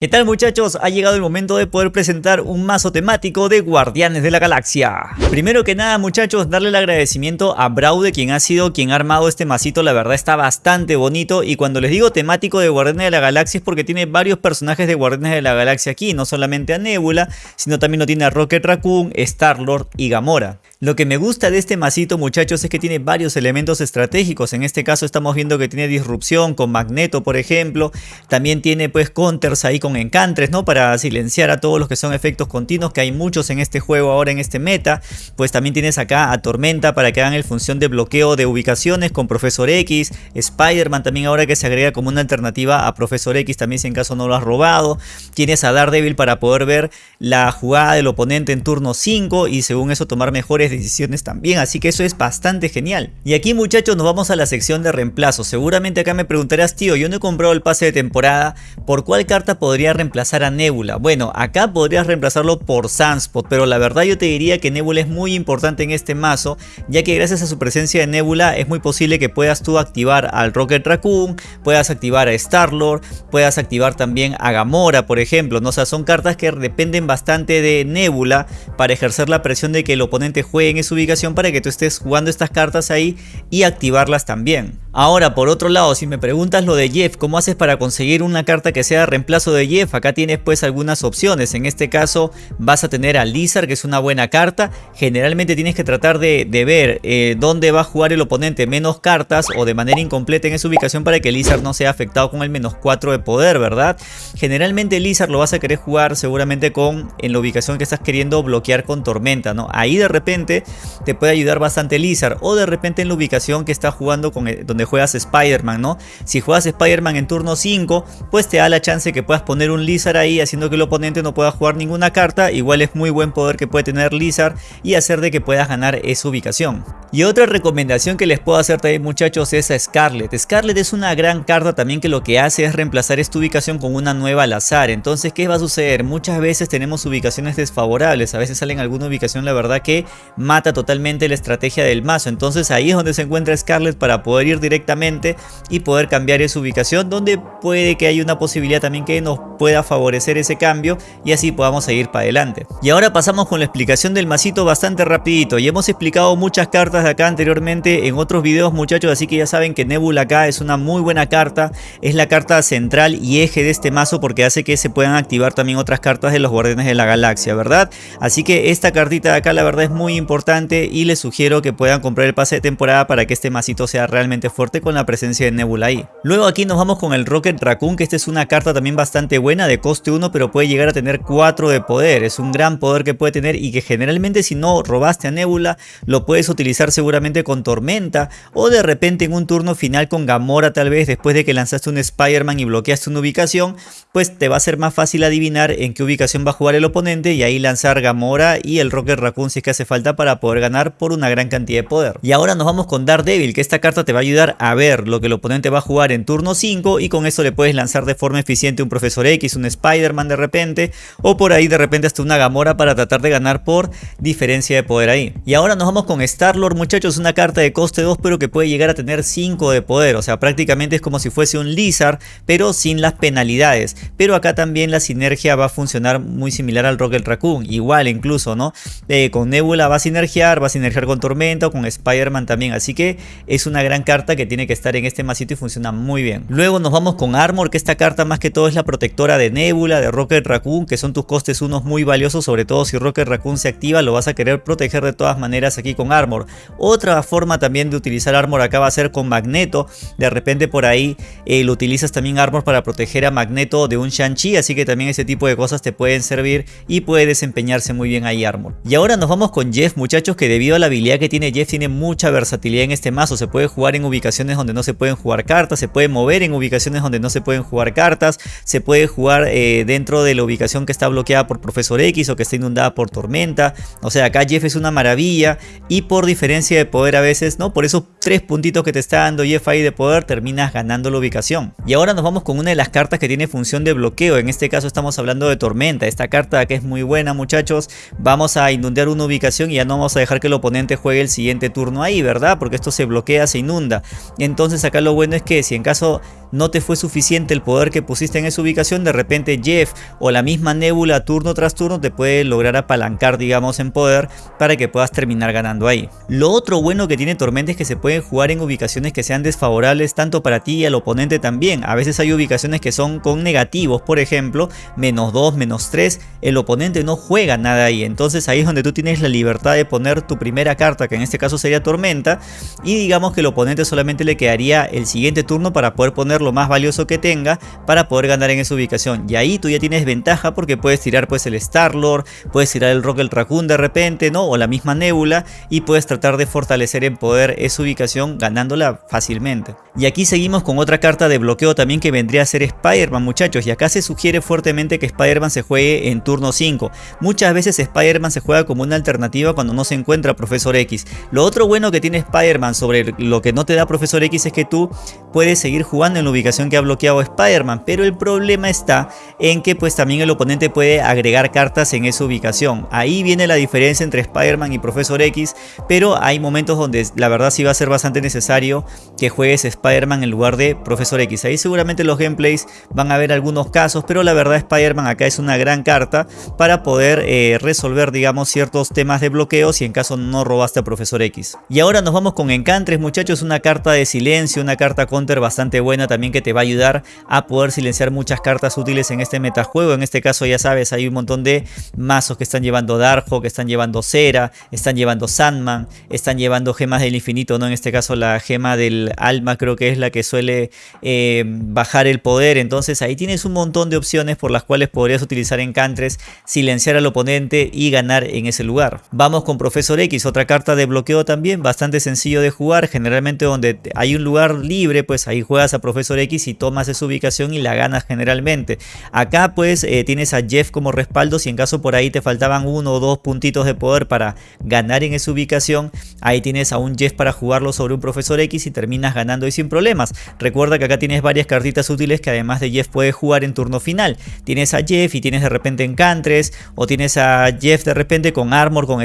¿Qué tal muchachos? Ha llegado el momento de poder presentar un mazo temático de Guardianes de la Galaxia. Primero que nada muchachos, darle el agradecimiento a Braude quien ha sido quien ha armado este masito, la verdad está bastante bonito y cuando les digo temático de Guardianes de la Galaxia es porque tiene varios personajes de Guardianes de la Galaxia aquí, no solamente a Nebula, sino también lo tiene a Rocket Raccoon, Star-Lord y Gamora. Lo que me gusta de este masito muchachos es que tiene varios elementos estratégicos, en este caso estamos viendo que tiene disrupción con Magneto por ejemplo, también tiene pues counters ahí con encantres ¿no? para silenciar a todos los que son efectos continuos que hay muchos en este juego ahora en este meta, pues también tienes acá a Tormenta para que hagan el función de bloqueo de ubicaciones con Profesor X, Spider-Man también ahora que se agrega como una alternativa a Profesor X también si en caso no lo has robado, tienes a Daredevil para poder ver la jugada del oponente en turno 5 y según eso tomar mejores decisiones también, así que eso es bastante genial. Y aquí muchachos nos vamos a la sección de reemplazo, seguramente acá me preguntarás tío, yo no he comprado el pase de temporada, ¿por cuál carta podría reemplazar a Nebula? Bueno, acá podrías reemplazarlo por Sunspot, pero la verdad yo te diría que Nebula es muy importante en este mazo, ya que gracias a su presencia de Nebula es muy posible que puedas tú activar al Rocket Raccoon, puedas activar a Star-Lord, puedas activar también a Gamora, por ejemplo, ¿no? O sea, son cartas que dependen bastante de Nebula para ejercer la presión de que el oponente juegue en esa ubicación para que tú estés jugando estas cartas ahí y activarlas también. Ahora, por otro lado, si me preguntas lo de Jeff, ¿cómo haces para conseguir una carta que sea reemplazo de Jeff? Acá tienes pues algunas opciones. En este caso vas a tener a Lizard, que es una buena carta. Generalmente tienes que tratar de, ver eh, dónde va a jugar el oponente menos cartas o de manera incompleta en esa ubicación para que Lizard no sea afectado con el menos 4 de poder, ¿verdad? Generalmente Lizard lo vas a querer jugar seguramente con en la ubicación que estás queriendo bloquear con Tormenta, ¿no? Ahí de repente te puede ayudar bastante Lizard o de repente en la ubicación que está jugando con donde juegas Spider-Man, ¿no? Si juegas Spider-Man en turno 5, pues te da la chance que puedas poner un Lizard ahí haciendo que el oponente no pueda jugar ninguna carta. Igual es muy buen poder que puede tener Lizard y hacer de que puedas ganar esa ubicación. Y otra recomendación que les puedo hacer también muchachos es a Scarlet. Scarlet es una gran carta también que lo que hace es reemplazar esta ubicación con una nueva al azar. Entonces, ¿qué va a suceder? Muchas veces tenemos ubicaciones desfavorables. A veces salen alguna ubicación, la verdad, que mata totalmente la estrategia del mazo. Entonces ahí es donde se encuentra Scarlet para poder ir directamente y poder cambiar esa ubicación. Donde puede que haya una posibilidad también que nos pueda favorecer ese cambio y así podamos seguir para adelante. Y ahora pasamos con la explicación del masito bastante rapidito. Y hemos explicado muchas cartas de acá anteriormente en otros videos muchachos, así que ya saben que Nebula acá es una muy buena carta, es la carta central y eje de este mazo porque hace que se puedan activar también otras cartas de los Guardianes de la Galaxia, ¿verdad? Así que esta cartita de acá la verdad es muy importante y les sugiero que puedan comprar el pase de temporada para que este masito sea realmente fuerte con la presencia de Nebula ahí. Luego aquí nos vamos con el Rocket Raccoon, que esta es una carta también bastante buena de coste 1, pero puede llegar a tener 4 de poder, es un gran poder que puede tener y que generalmente si no robaste a Nebula, lo puedes utilizar seguramente con Tormenta o de repente en un turno final con Gamora tal vez después de que lanzaste un Spider-Man y bloqueaste una ubicación, pues te va a ser más fácil adivinar en qué ubicación va a jugar el oponente y ahí lanzar Gamora y el Rocket Raccoon si es que hace falta para poder ganar por una gran cantidad de poder. Y ahora nos vamos con Daredevil, que esta carta te va a ayudar a ver lo que el oponente va a jugar en turno 5 y con eso le puedes lanzar de forma eficiente un Profesor X, un Spider-Man de repente o por ahí de repente hasta una Gamora para tratar de ganar por diferencia de poder ahí. Y ahora nos vamos con Star-Lord muchachos una carta de coste 2 pero que puede llegar a tener 5 de poder. O sea prácticamente es como si fuese un Lizard pero sin las penalidades. Pero acá también la sinergia va a funcionar muy similar al Rocket Raccoon. Igual incluso ¿no? Eh, con Nebula va a sinergiar, va a sinergiar con Tormenta o con Spider-Man también. Así que es una gran carta que tiene que estar en este masito y funciona muy bien. Luego nos vamos con Armor que esta carta más que todo es la protectora de Nebula, de Rocket Raccoon que son tus costes unos muy valiosos. Sobre todo si Rocket Raccoon se activa lo vas a querer proteger de todas maneras aquí con Armor. Otra forma también de utilizar Armor acá va a ser con Magneto. De repente por ahí eh, lo utilizas también Armor para proteger a Magneto de un Shang-Chi. Así que también ese tipo de cosas te pueden servir y puede desempeñarse muy bien ahí Armor. Y ahora nos vamos con Jeff muchachos que debido a la habilidad que tiene Jeff tiene mucha versatilidad en este mazo. Se puede jugar en ubicaciones donde no se pueden jugar cartas. Se puede mover en ubicaciones donde no se pueden jugar cartas. Se puede jugar eh, dentro de la ubicación que está bloqueada por Profesor X o que está inundada por Tormenta. O sea acá Jeff es una maravilla y por diferencia de poder a veces, ¿no? Por esos tres puntitos que te está dando Jeff ahí de poder, terminas ganando la ubicación. Y ahora nos vamos con una de las cartas que tiene función de bloqueo. En este caso estamos hablando de Tormenta. Esta carta que es muy buena, muchachos. Vamos a inundar una ubicación y ya no vamos a dejar que el oponente juegue el siguiente turno ahí, ¿verdad? Porque esto se bloquea, se inunda. Entonces acá lo bueno es que si en caso no te fue suficiente el poder que pusiste en esa ubicación, de repente Jeff o la misma Nebula turno tras turno te puede lograr apalancar digamos en poder para que puedas terminar ganando ahí. Lo otro bueno que tiene Tormenta es que se pueden jugar en ubicaciones que sean desfavorables tanto para ti y al oponente también. A veces hay ubicaciones que son con negativos, por ejemplo, menos 2, menos 3, el oponente no juega nada ahí. Entonces ahí es donde tú tienes la libertad de poner tu primera carta, que en este caso sería Tormenta, y digamos que el oponente solamente le quedaría el siguiente turno para poder poner lo más valioso que tenga para poder ganar en esa ubicación. Y ahí tú ya tienes ventaja porque puedes tirar pues el Star-Lord, puedes tirar el Rocket Raccoon de repente, ¿no? O la misma Nebula y puedes tratar de fortalecer en poder esa ubicación ganándola fácilmente. Y aquí seguimos con otra carta de bloqueo también que vendría a ser Spider-Man muchachos y acá se sugiere fuertemente que Spider-Man se juegue en turno 5. Muchas veces Spider-Man se juega como una alternativa cuando no se encuentra Profesor X. Lo otro bueno que tiene Spider-Man sobre lo que no te da Profesor X es que tú puedes seguir jugando en la ubicación que ha bloqueado Spider-Man, pero el problema está en que pues también el oponente puede agregar cartas en esa ubicación. Ahí viene la diferencia entre Spider-Man y Profesor X, pero hay momentos donde la verdad sí va a ser bastante necesario que juegues Spider-Man en lugar de Profesor X. Ahí seguramente los gameplays van a ver algunos casos, pero la verdad Spider-Man acá es una gran carta para poder eh, resolver digamos ciertos temas de bloqueo si en caso no robaste a Profesor X. Y ahora nos vamos con Encantres muchachos, una carta de silencio, una carta counter bastante buena también que te va a ayudar a poder silenciar muchas cartas útiles en este metajuego. En este caso ya sabes, hay un montón de mazos que están llevando Darjo, que están llevando Cera, están llevando Sandman, están llevando gemas del infinito, ¿no? En este caso la gema del alma creo que es la que suele eh, bajar el poder. Entonces ahí tienes un montón de opciones por las cuales podrías utilizar Encantres, silenciar al oponente y ganar en ese lugar. Vamos con Profesor X, otra carta de bloqueo también, bastante sencillo de jugar, generalmente donde hay un lugar libre, pues ahí juegas a Profesor X y tomas esa ubicación y la ganas generalmente. Acá pues eh, tienes a Jeff como respaldo, si en caso por ahí te faltaban uno o dos puntitos de poder para ganar en esa ubicación, ahí tienes a un Jeff para jugarlo sobre un Profesor X y terminas ganando y sin problemas. Recuerda que acá tienes varias cartitas útiles que además de Jeff puedes jugar en turno final. Tienes a Jeff y tienes de repente Encantres o tienes a Jeff de repente con Armor, con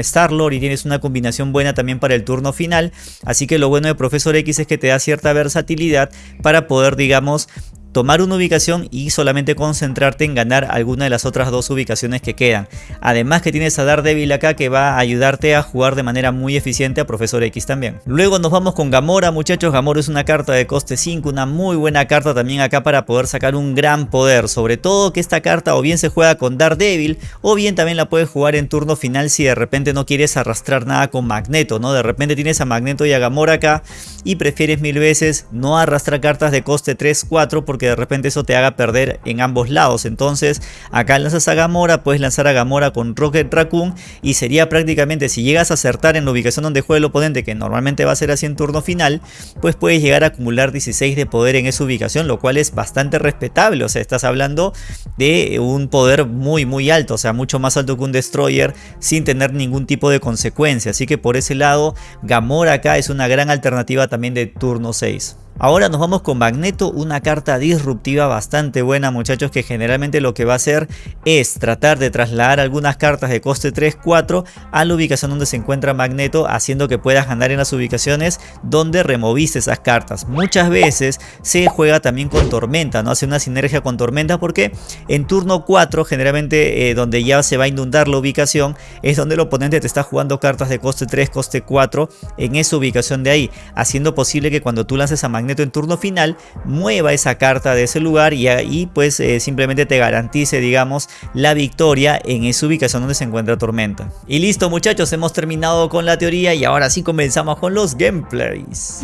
Y tienes una combinación buena también para el turno final. Así que lo bueno de Profesor X es que te da cierta versatilidad para poder digamos tomar una ubicación y solamente concentrarte en ganar alguna de las otras dos ubicaciones que quedan. Además que tienes a Daredevil acá que va a ayudarte a jugar de manera muy eficiente a Profesor X también. Luego nos vamos con Gamora muchachos, Gamora es una carta de coste 5, una muy buena carta también acá para poder sacar un gran poder. Sobre todo que esta carta o bien se juega con Daredevil o bien también la puedes jugar en turno final si de repente no quieres arrastrar nada con Magneto, ¿no? De repente tienes a Magneto y a Gamora acá y prefieres mil veces no arrastrar cartas de coste 3-4 porque de repente eso te haga perder en ambos lados. Entonces acá lanzas a Gamora, puedes lanzar a Gamora con Rocket Raccoon y sería prácticamente si llegas a acertar en la ubicación donde juega el oponente, que normalmente va a ser así en turno final, pues puedes llegar a acumular 16 de poder en esa ubicación, lo cual es bastante respetable. O sea, estás hablando de un poder muy muy alto, o sea, mucho más alto que un Destroyer sin tener ningún tipo de consecuencia. Así que por ese lado, Gamora acá es una gran alternativa también de turno 6. Ahora nos vamos con Magneto, una carta disruptiva bastante buena muchachos que generalmente lo que va a hacer es tratar de trasladar algunas cartas de coste 3-4 a la ubicación donde se encuentra Magneto haciendo que puedas ganar en las ubicaciones donde removiste esas cartas. Muchas veces se juega también con Tormenta, no hace una sinergia con Tormenta porque en turno 4 generalmente eh, donde ya se va a inundar la ubicación es donde el oponente te está jugando cartas de coste 3, coste 4 en esa ubicación de ahí haciendo posible que cuando tú lances a Magneto Magneto en turno final mueva esa carta de ese lugar y ahí pues eh, simplemente te garantice digamos la victoria en esa ubicación donde se encuentra Tormenta. Y listo muchachos, hemos terminado con la teoría y ahora sí comenzamos con los gameplays.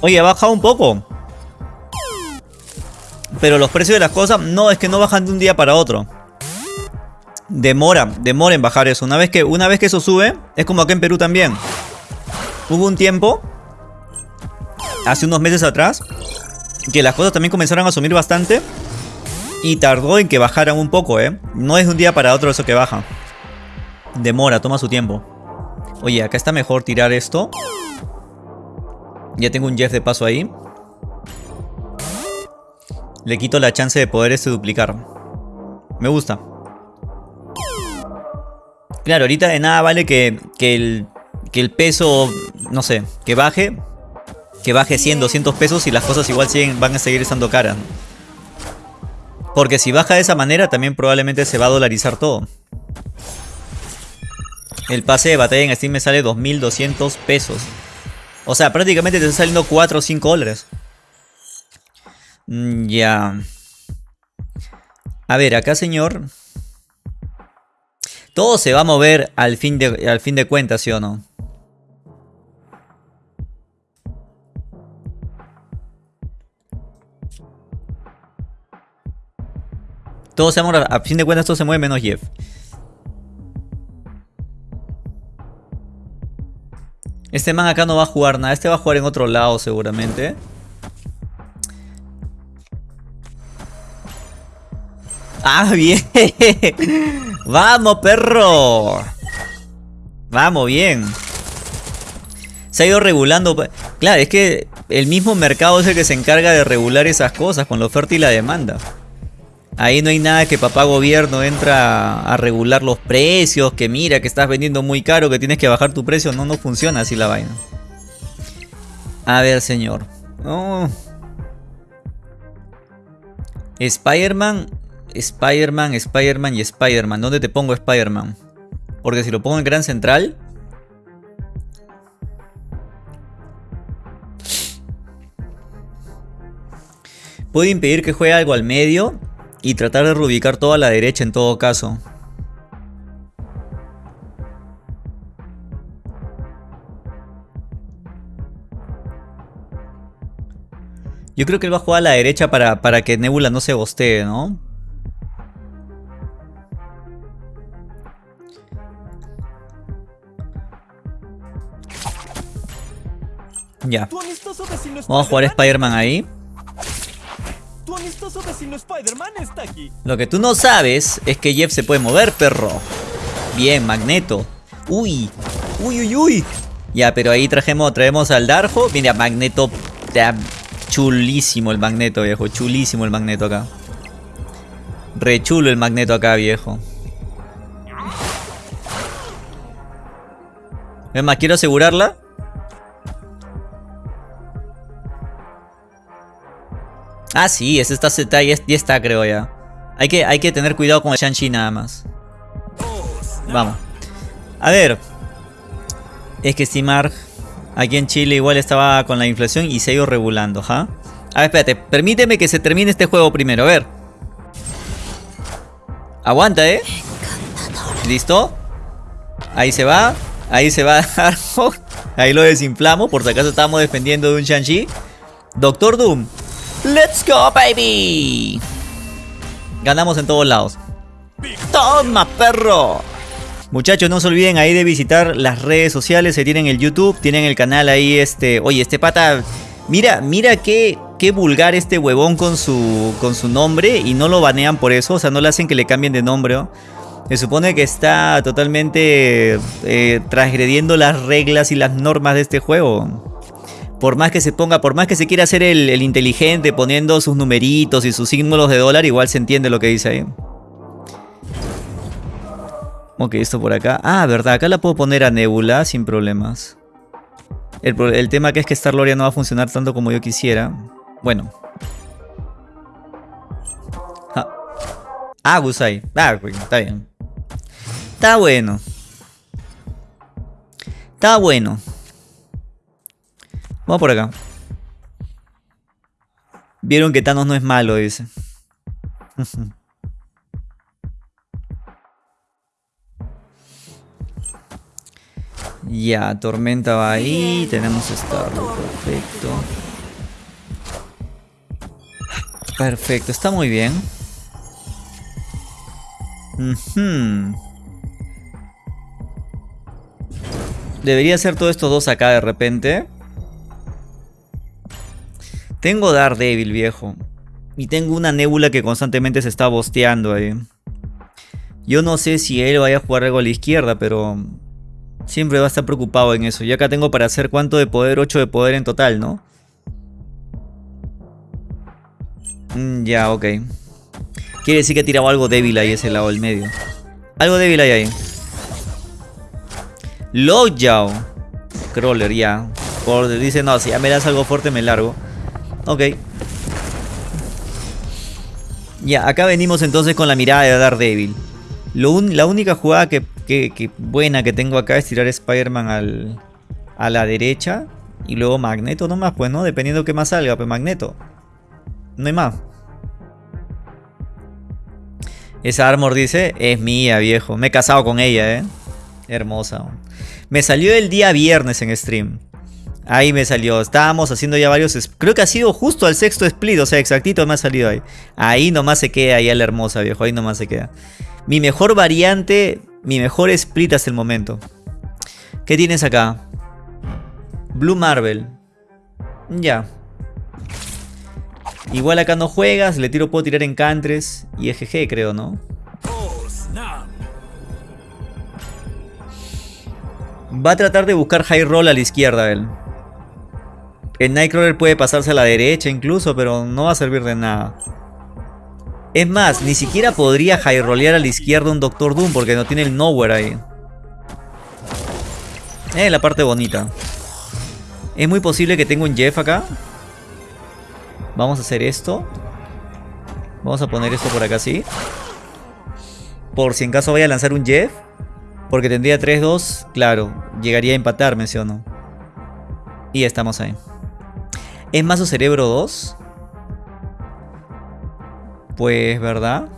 Oye, ha bajado un poco. Pero los precios de las cosas no es que no bajan de un día para otro demora, demora en bajar eso. Una vez que, una vez que eso sube, es como acá en Perú también. Hubo un tiempo, hace unos meses atrás, que las cosas también comenzaron a subir bastante. Y tardó en que bajaran un poco, ¿eh? No es de un día para otro eso que baja. Demora, toma su tiempo. Oye, acá está mejor tirar esto. Ya tengo un Jeff de paso ahí. Le quito la chance de poder este duplicar. Me gusta. Claro, ahorita de nada vale que, el, que el peso, no sé, que baje. que baje 100, 200 pesos y las cosas igual siguen, van a seguir estando caras. Porque si baja de esa manera también probablemente se va a dolarizar todo. El pase de batalla en Steam me sale 2200 pesos. O sea, prácticamente te está saliendo 4 o 5 dólares. Mm, ya. A ver, acá señor. Todo se va a mover al fin de, al fin de cuentas, ¿sí o no? Todo se mueve, a fin de cuentas todo se mueve menos Jeff. Este man acá no va a jugar nada. Este va a jugar en otro lado seguramente. ¡Ah, bien! ¡Vamos, perro! ¡Vamos, bien! Se ha ido regulando. Claro, es que el mismo mercado es el que se encarga de regular esas cosas con la oferta y la demanda. Ahí no hay nada que papá gobierno entra a regular los precios, que mira que estás vendiendo muy caro, que tienes que bajar tu precio. No, no funciona así la vaina. A ver, señor. Oh. Spider-Man, Spider-Man, Spider-Man y Spider-Man. ¿Dónde te pongo Spider-Man? Porque si lo pongo en Gran Central... Puedo impedir que juegue algo al medio y tratar de reubicar todo a la derecha en todo caso. Yo creo que él va a jugar a la derecha para, para que Nebula no se bostee, ¿no? Ya. Vamos a jugar Spider-Man ahí. Lo que tú no sabes es que Jeff se puede mover, perro. Bien, Magneto. Uy, uy, uy, uy. Ya, pero ahí trajemos, traemos al Darjo. Mira, Magneto. Chulísimo el Magneto, viejo. Chulísimo el Magneto acá. Re chulo el Magneto acá, viejo. Es más, quiero asegurarla. Ah, sí, ese está, está ya, está, creo ya. Hay que, hay que tener cuidado con el Shang-Chi nada más. Vamos. A ver. Es que estimar aquí en Chile igual estaba con la inflación y se ha ido regulando, ¿ja? A ver, espérate. Permíteme que se termine este juego primero, a ver. Aguanta, ¿eh? ¿Listo? Ahí se va. Ahí se va. Ahí lo desinflamos. Por si acaso estábamos defendiendo de un Shang-Chi. Doctor Doom. ¡Let's go, baby! Ganamos en todos lados. ¡Toma, perro! Muchachos, no se olviden ahí de visitar las redes sociales. Se tienen el YouTube, tienen el canal ahí, este... Oye, este pata... Mira, mira qué, qué vulgar este huevón con su, con su nombre y no lo banean por eso. O sea, no le hacen que le cambien de nombre. Se supone que está totalmente eh, transgrediendo las reglas y las normas de este juego por más que se ponga, por más que se quiera hacer el, inteligente poniendo sus numeritos y sus símbolos de dólar, igual se entiende lo que dice ahí. Ok, esto por acá. Ah, verdad, acá la puedo poner a Nebula sin problemas. El, tema que es que Star Loria no va a funcionar tanto como yo quisiera. Bueno. Ah, Gusai. Ah, está bien. Está bueno. Está bueno. Vamos por acá. Vieron que Thanos no es malo, dice. ya, Tormenta va ahí. Tenemos Starlo. Perfecto. Perfecto, está muy bien. Debería ser todos estos dos acá de repente. Tengo Daredevil, viejo. Y tengo una nébula que constantemente se está bosteando ahí. Yo no sé si él vaya a jugar algo a la izquierda, pero... Siempre va a estar preocupado en eso. Y acá tengo para hacer cuánto de poder, 8 de poder en total, ¿no? Mm, ya, ok. Quiere decir que ha tirado algo débil ahí ese lado del medio. Algo débil hay ahí. Lockjaw. Crawler, ya. Por, dice, no, si ya me das algo fuerte me largo. Ok. Ya, acá venimos entonces con la mirada de Daredevil. Lo la única jugada que, buena que tengo acá es tirar Spider-Man a la derecha. Y luego Magneto nomás, pues, ¿no? Dependiendo qué más salga, pues Magneto. No hay más. Esa armor dice, es mía, viejo. Me he casado con ella, ¿eh? Hermosa. Me salió el día viernes en stream. Ahí me salió. Estábamos haciendo ya varios... Creo que ha sido justo al sexto split. O sea, exactito me ha salido ahí. Ahí nomás se queda ahí la hermosa, viejo. Ahí nomás se queda. Mi mejor variante. Mi mejor split hasta el momento. ¿Qué tienes acá? Blue Marvel. Ya. Igual acá no juegas. Le tiro puedo tirar en Cantres. Y EGG creo, ¿no? Va a tratar de buscar high roll a la izquierda él. El Nightcrawler puede pasarse a la derecha incluso, pero no va a servir de nada. Es más, ni siquiera podría high rollear a la izquierda un Doctor Doom porque no tiene el Nowhere ahí. Eh, la parte bonita. Es muy posible que tenga un Jeff acá. Vamos a hacer esto. Vamos a poner esto por acá así. Por si en caso vaya a lanzar un Jeff. Porque tendría 3-2. Claro, llegaría a empatarme, ¿sí o no? Y estamos ahí. ¿Es Mazo Cerebro 2? Pues, ¿verdad?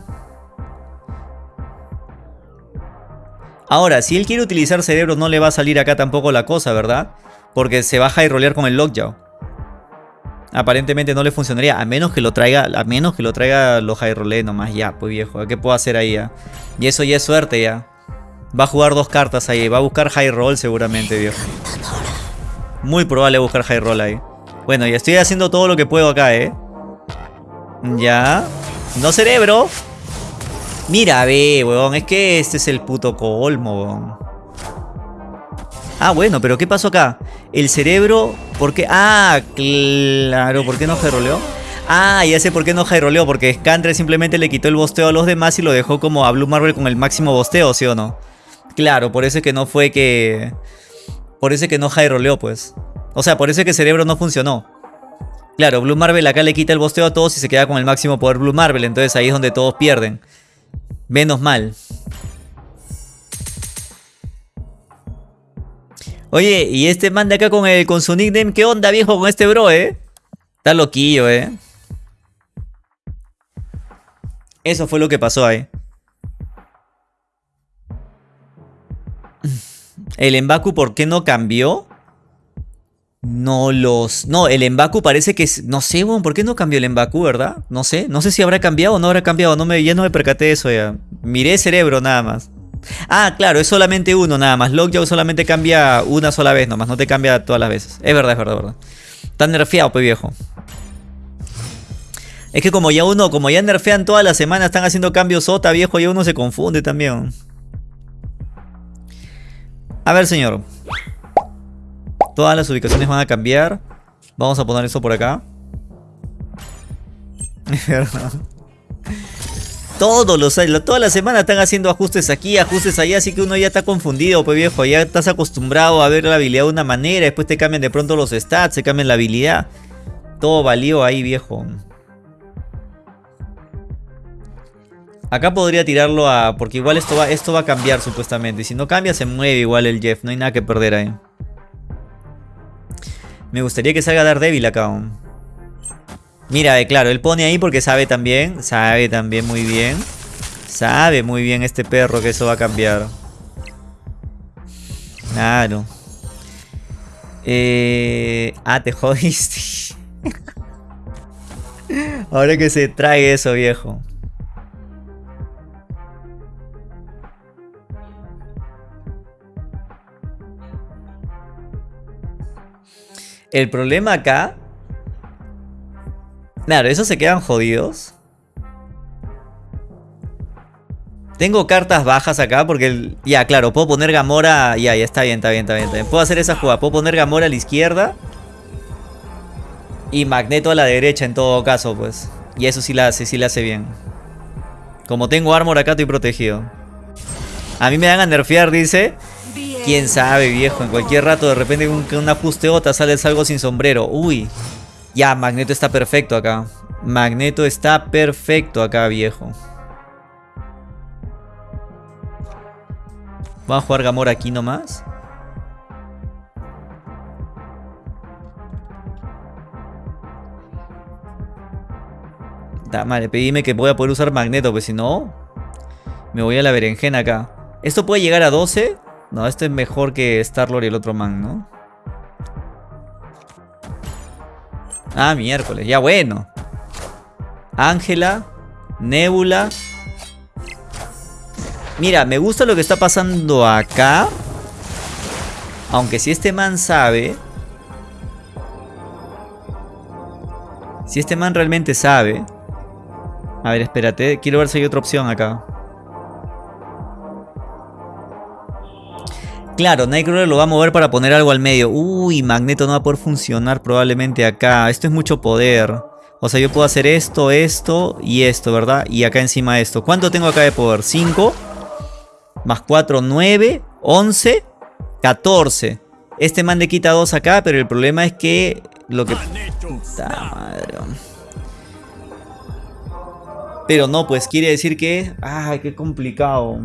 Ahora, si él quiere utilizar cerebro no le va a salir acá tampoco la cosa, ¿verdad? Porque se baja y rolear con el Lockjaw. Aparentemente no le funcionaría, a menos que lo traiga, a menos que lo traiga los high roll nomás, ya, pues viejo, ¿qué puedo hacer ahí ya? Y eso ya es suerte ya. Va a jugar dos cartas ahí, va a buscar high roll seguramente, viejo. Muy probable buscar high roll ahí. Bueno, ya estoy haciendo todo lo que puedo acá, ¿eh? Ya. No cerebro. Mira, ve, weón. Es que este es el puto colmo, weón. Ah, bueno, pero ¿qué pasó acá? El cerebro... ¿Por qué? Ah, claro. ¿Por qué no gyroleó? Ah, ya sé por qué no gyroleó. Porque Scantre simplemente le quitó el bosteo a los demás y lo dejó como a Blue Marvel con el máximo bosteo, ¿sí o no? Claro, por eso es que no fue que... Por eso es que no gyroleó, pues. O sea, por eso es que Cerebro no funcionó. Claro, Blue Marvel acá le quita el bosteo a todos y se queda con el máximo poder Blue Marvel. Entonces ahí es donde todos pierden. Menos mal. Oye, y este man de acá con, el, con su nickname, ¿qué onda viejo con este bro, eh? Está loquillo, eh. Eso fue lo que pasó ahí. El Embaku, ¿por qué no cambió? No los... No, el Embaku parece que... No sé, ¿por qué no cambió el Embaku, verdad? No sé. No sé si habrá cambiado o no habrá cambiado. No me, ya no me percaté de eso ya. Miré cerebro nada más. Ah, claro, es solamente uno nada más. Lockjaw solamente cambia una sola vez nomás. No te cambia todas las veces. Es verdad, es verdad, es verdad. Está nerfeado, pues viejo. Es que como ya uno, como ya nerfean todas las semanas, están haciendo cambios sota, viejo, y uno se confunde también. A ver, señor. Todas las ubicaciones van a cambiar. Vamos a poner eso por acá. Todos los toda la semana están haciendo ajustes aquí, ajustes allá, así que uno ya está confundido, pues viejo, ya estás acostumbrado a ver la habilidad de una manera, después te cambian de pronto los stats, se cambian la habilidad. Todo valió ahí, viejo. Acá podría tirarlo a... Porque igual esto va, esto va a cambiar supuestamente. Y si no cambia se mueve igual el Jeff. No hay nada que perder ahí. Me gustaría que salga Daredevil acá. Mira, eh, claro, él pone ahí porque sabe también. Sabe también muy bien. Sabe muy bien este perro que eso va a cambiar. Claro. Eh... Ah, te jodiste. Ahora que se trae eso, viejo. El problema acá... Claro, esos se quedan jodidos. Tengo cartas bajas acá porque... Ya, claro, puedo poner Gamora... Ya, ya está bien, está bien, está bien, Puedo hacer esa jugada. Puedo poner Gamora a la izquierda. Y Magneto a la derecha en todo caso, pues. Y eso sí la hace, sí la hace bien. Como tengo armor acá estoy protegido. A mí me dan a nerfear, dice. Quién sabe, viejo. En cualquier rato, de repente, con un ajuste otra sales algo sin sombrero. Uy. Ya, Magneto está perfecto acá. Magneto está perfecto acá, viejo. Vamos a jugar Gamora aquí nomás. Da, madre, pedime que voy a poder usar Magneto, pues si no, me voy a la berenjena acá. ¿Esto puede llegar a 12? No, este es mejor que Star-Lord y el otro man, ¿no? Ah, miércoles, ya bueno. Ángela, Nebula. Mira, me gusta lo que está pasando acá. Aunque si este man sabe... Si este man realmente sabe... A ver, espérate. Quiero ver si hay otra opción acá. Claro, Nightcrawler lo va a mover para poner algo al medio. Uy, Magneto no va a poder funcionar probablemente acá. Esto es mucho poder. O sea, yo puedo hacer esto, esto y esto, ¿verdad? Y acá encima esto. ¿Cuánto tengo acá de poder? 5 más 4, 9, 11, 14. Este man le quita 2 acá, pero el problema es que lo que... Madre. Pero no, pues quiere decir que... ¡Ay, qué complicado!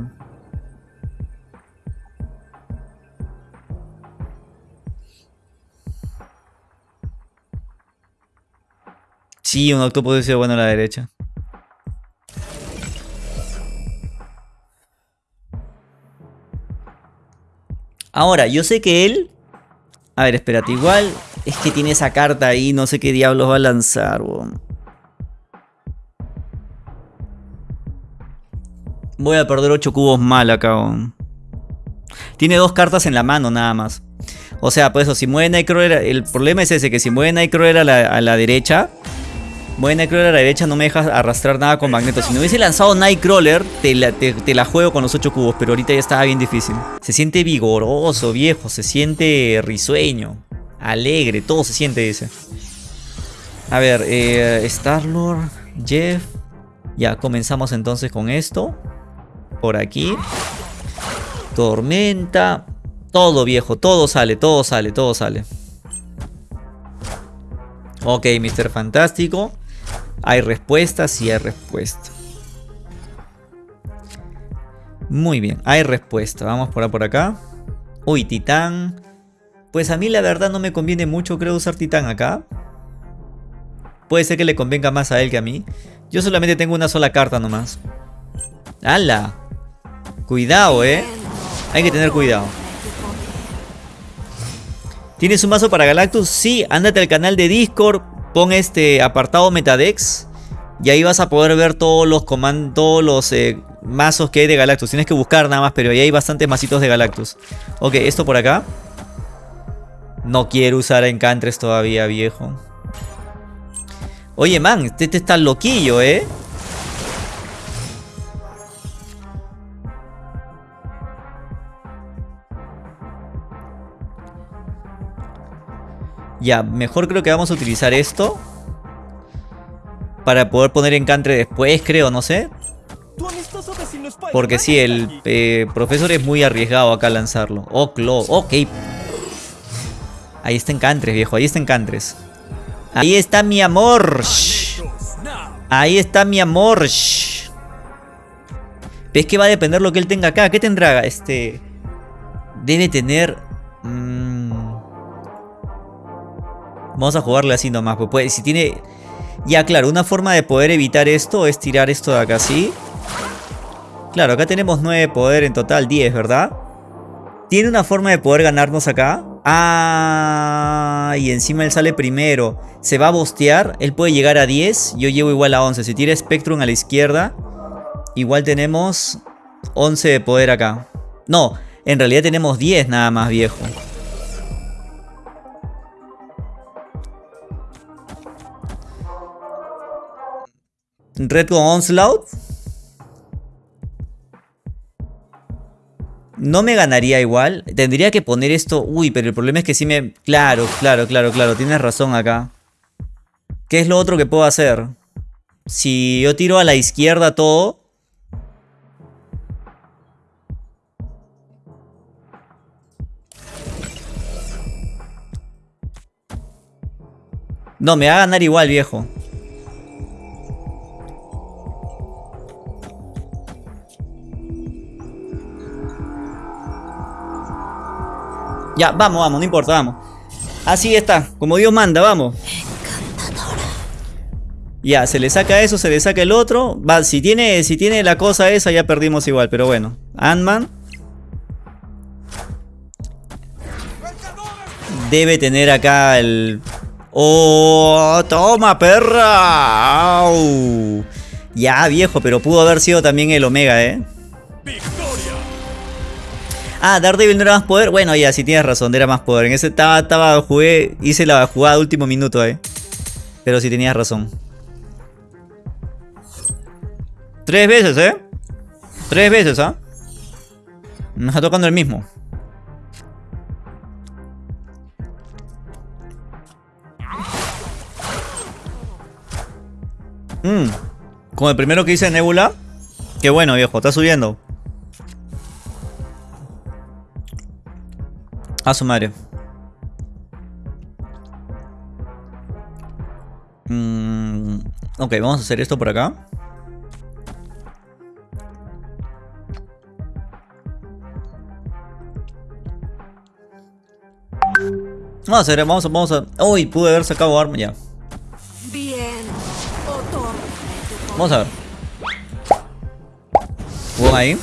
Sí, un octopus sido bueno a la derecha. Ahora, yo sé que él... A ver, espérate, igual es que tiene esa carta ahí, no sé qué diablos va a lanzar, Voy a perder 8 cubos mal acá, Tiene dos cartas en la mano nada más. O sea, pues eso, si mueve Nightcrawler, el problema es ese, que si mueve Nightcrawler a la, a la derecha, mueve Nightcrawler a la derecha no me deja arrastrar nada con Magneto. Si no hubiese lanzado Nightcrawler, te la, te, la juego con los 8 cubos, pero ahorita ya estaba bien difícil. Se siente vigoroso, viejo, se siente risueño, alegre, todo se siente, dice. A ver, eh, Star-Lord, Jeff. Ya, comenzamos entonces con esto. Por aquí. Tormenta. Todo viejo, todo sale, todo sale, todo sale. Ok, Mr. Fantástico. ¿Hay respuesta? Sí hay respuesta. Muy bien, hay respuesta. Vamos por, por acá. Uy, Titán. Pues a mí la verdad no me conviene mucho, creo, usar Titán acá. Puede ser que le convenga más a él que a mí. Yo solamente tengo una sola carta nomás. ¡Hala! Cuidado, eh. Hay que tener cuidado. ¿Tienes un mazo para Galactus? Sí, ándate al canal de Discord, pon este apartado Metadex y ahí vas a poder ver todos los comandos, todos los eh, mazos que hay de Galactus. Tienes que buscar nada más, pero ahí hay bastantes masitos de Galactus. Ok, esto por acá. No quiero usar Encantres todavía, viejo. Oye, man, este, este está loquillo, ¿eh? Ya, mejor creo que vamos a utilizar esto. Para poder poner encantre después, creo, no sé. Porque sí, el eh, profesor es muy arriesgado acá lanzarlo. Oh, Clo, ok. Ahí está encantres, viejo, ahí está encantres. Ahí está mi amor. Ahí está mi amor. ¿Ves que va a depender lo que él tenga acá? ¿Qué tendrá? Este... Debe tener... Mmm, Vamos a jugarle así nomás. Pues, si tiene... Ya, claro, una forma de poder evitar esto es tirar esto de acá así. Claro, acá tenemos 9 de poder en total, 10, ¿verdad? ¿Tiene una forma de poder ganarnos acá? Ah, y encima él sale primero. Se va a bostear, él puede llegar a 10, yo llevo igual a 11. Si tira Spectrum a la izquierda, igual tenemos 11 de poder acá. No, en realidad tenemos 10 nada más, viejo. Red con Onslaught. No me ganaría igual. Tendría que poner esto... Uy, pero el problema es que sí me... Claro, claro, claro, claro. Tienes razón acá. ¿Qué es lo otro que puedo hacer? Si yo tiro a la izquierda todo... No, me va a ganar igual, viejo. Ya, vamos, vamos, no importa, vamos. Así está, como Dios manda, vamos. Ya, se le saca eso, se le saca el otro. Va, si tiene, si tiene la cosa esa, ya perdimos igual, pero bueno. Ant-Man. Debe tener acá el... ¡Oh! ¡Toma, perra! ¡Au! Ya, viejo, pero pudo haber sido también el Omega, ¿eh? Ah, Daredevil no era más poder. Bueno, ya, si tienes razón, era más poder. En ese estaba, estaba, jugué, hice la jugada último minuto, eh. Pero si tenías razón. Tres veces, eh. Tres veces, ¿ah? Me está tocando el mismo. Mmm. Como el primero que hice Nebula. Qué bueno, viejo, está subiendo. A su madre. Mm, ok, vamos a hacer esto por acá. Vamos a hacer, vamos a, vamos a... Uy, pude haber sacado arma ya. Bien. Vamos a ver. ¿Hubo ahí?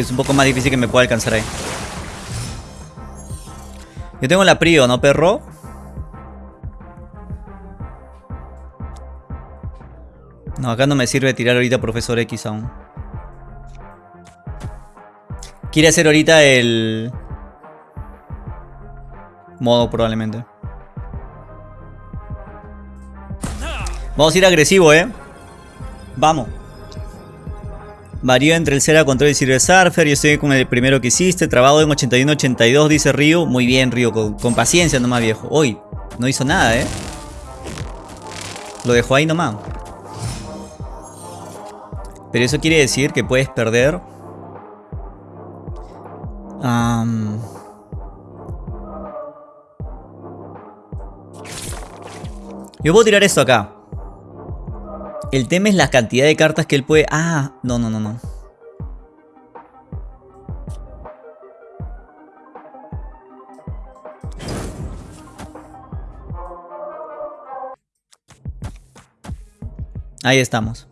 Es un poco más difícil que me pueda alcanzar ahí. Yo tengo la Prio, ¿no, perro? No, acá no me sirve tirar ahorita Profesor X aún. Quiere hacer ahorita el... Modo probablemente. Vamos a ir agresivo, ¿eh? Vamos. Varío entre el Cera control y Silver Surfer. Yo estoy con el primero que hiciste. Trabado en 81-82, dice Río. Muy bien, Río. Con, paciencia nomás, viejo. Hoy no hizo nada, ¿eh? Lo dejó ahí nomás. Pero eso quiere decir que puedes perder... Yo puedo tirar esto acá. El tema es la cantidad de cartas que él puede... Ah, no, no, no, no. Ahí estamos.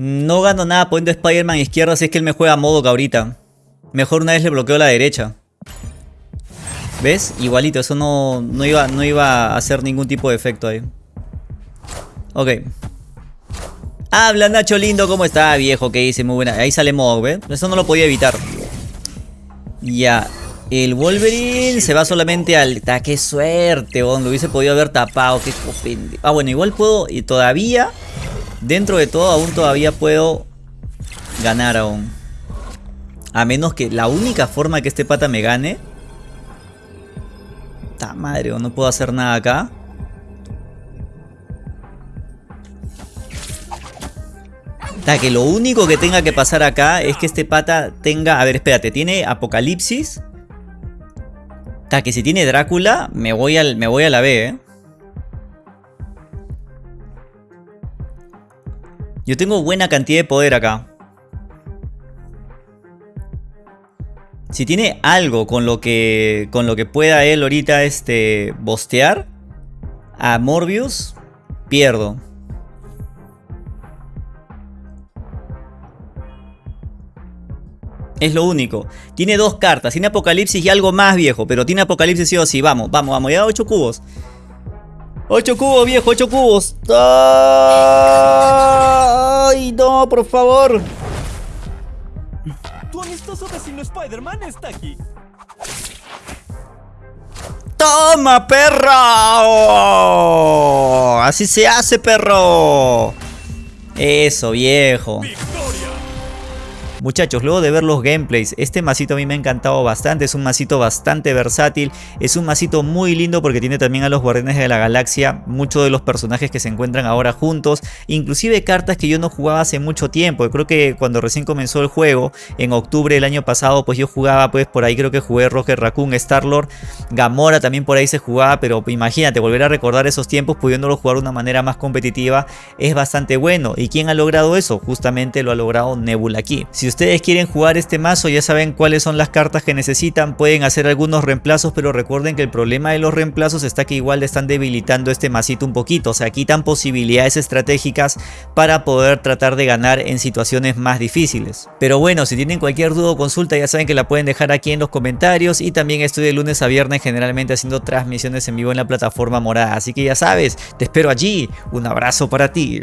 No gano nada poniendo Spider-Man izquierda si es que él me juega a modo ahorita. Mejor una vez le bloqueo la derecha. ¿Ves? Igualito, eso no, no, iba, no iba a hacer ningún tipo de efecto ahí. Ok. Habla Nacho lindo, ¿cómo está viejo? ¿Qué dice? Muy buena. Ahí sale modo, ¿ves? Eso no lo podía evitar. Ya. El Wolverine se va solamente al... ¡Qué suerte! Lo hubiese podido haber tapado. Qué Ah, bueno, igual puedo... Y todavía Dentro de todo aún todavía puedo ganar aún. A menos que la única forma que este pata me gane... ¡Ta madre! No puedo hacer nada acá. Ta, que lo único que tenga que pasar acá es que este pata tenga... A ver, espérate. Tiene Apocalipsis. Ta, que si tiene Drácula, me voy, al, me voy a la B, ¿eh? Yo tengo buena cantidad de poder acá. Si tiene algo con lo que con lo que pueda él ahorita este bostear a Morbius, pierdo. Es lo único. Tiene dos cartas. Tiene Apocalipsis y algo más viejo. Pero tiene Apocalipsis sí o sí. Vamos, vamos, vamos. Ya 8 cubos. 8 cubos, viejo, 8 cubos. ¡Ay, no, por favor! Tu amistoso vecino Spider-Man está aquí. ¡Toma, perro! Así se hace, perro. Eso, viejo. Muchachos, luego de ver los gameplays, este masito a mí me ha encantado bastante, es un masito bastante versátil, es un masito muy lindo porque tiene también a los Guardianes de la Galaxia, muchos de los personajes que se encuentran ahora juntos, inclusive cartas que yo no jugaba hace mucho tiempo, creo que cuando recién comenzó el juego, en octubre del año pasado, pues yo jugaba pues por ahí creo que jugué Roger Raccoon, Star-Lord, Gamora también por ahí se jugaba, pero imagínate, volver a recordar esos tiempos pudiéndolo jugar de una manera más competitiva es bastante bueno, ¿y quién ha logrado eso? Justamente lo ha logrado Nebula aquí. Si ustedes quieren jugar este mazo ya saben cuáles son las cartas que necesitan, pueden hacer algunos reemplazos pero recuerden que el problema de los reemplazos está que igual están debilitando este masito un poquito, o sea quitan posibilidades estratégicas para poder tratar de ganar en situaciones más difíciles. Pero bueno, si tienen cualquier duda o consulta ya saben que la pueden dejar aquí en los comentarios y también estoy de lunes a viernes generalmente haciendo transmisiones en vivo en la plataforma morada, así que ya sabes, te espero allí, un abrazo para ti.